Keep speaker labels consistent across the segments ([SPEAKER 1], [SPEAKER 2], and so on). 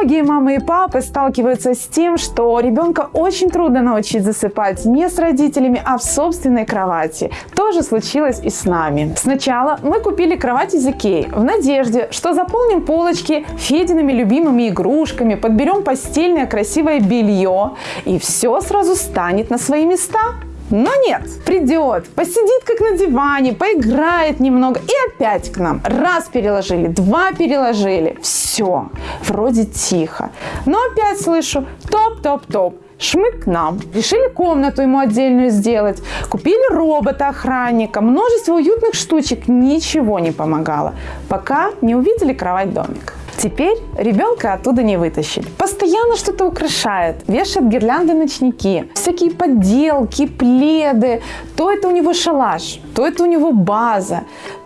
[SPEAKER 1] Многие мамы и папы сталкиваются с тем, что ребенка очень трудно научить засыпать не с родителями, а в собственной кровати. То же случилось и с нами. Сначала мы купили кровать из Икеи в надежде, что заполним полочки Федиными любимыми игрушками, подберем постельное красивое белье и все сразу станет на свои места. Но нет, придет, посидит как на диване, поиграет немного и опять к нам. Раз переложили, два переложили, все, вроде тихо. Но опять слышу топ-топ-топ шмык к нам. Решили комнату ему отдельную сделать. Купили робота-охранника. Множество уютных штучек. Ничего не помогало. Пока не увидели кровать-домик. Теперь ребенка оттуда не вытащить. Постоянно что-то украшает. Вешает гирлянды ночники. Всякие подделки, пледы. То это у него шалаш, то это у него база,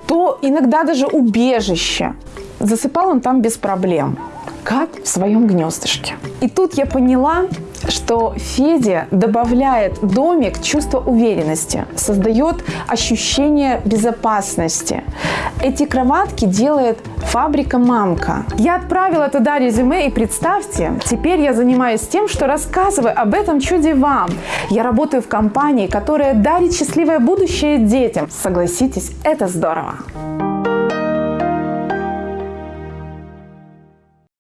[SPEAKER 1] то иногда даже убежище. Засыпал он там без проблем как в своем гнездышке. И тут я поняла, что Федя добавляет домик чувство уверенности, создает ощущение безопасности. Эти кроватки делает фабрика «Мамка». Я отправила туда резюме и представьте, теперь я занимаюсь тем, что рассказываю об этом чуде вам. Я работаю в компании, которая дарит счастливое будущее детям. Согласитесь, это здорово.